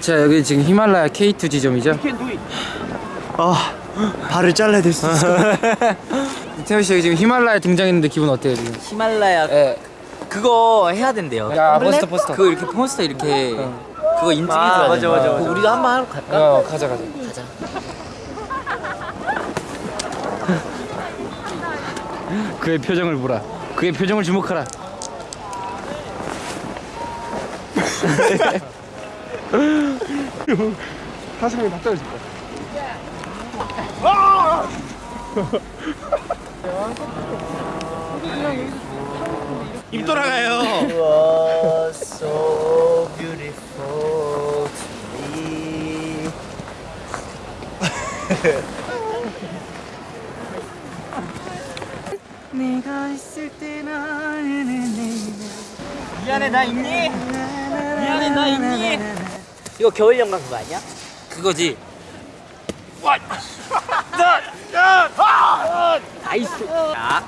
자 여기 지금 히말라야 K2 지점이죠 아 발을 잘라야 될 수 있어 태우 씨 여기 지금 히말라야 등장했는데 기분 어때요 지금? 히말라야 예. 그거 해야 된대요. 야 포스터 포스터 그거 이렇게 몬스터 이렇게 그거 인증해줘야 아, 맞아, 돼. 맞아, 맞아. 우리도 한번 하러 갈까? 어 가자 가자 가자. 그의 표정을 보라 그의 표정을 주목하라 사슴이 다 떨어질 거야. 입 돌아가요 so beautiful to me. 미안해 나 있니? 미안해 나 있니? 이거 겨울 연가 그거 아니야? 그거지. 나이스. 자.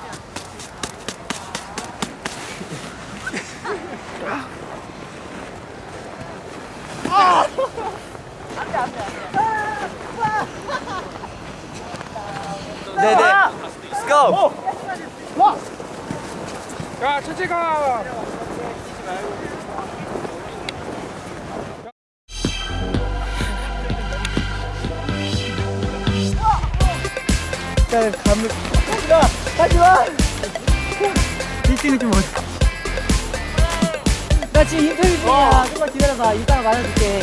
네네. Let's go. 야, 천천히 가. 나 지금 인터뷰 중이야. 조금만 기다려봐. 이따가 말해줄게.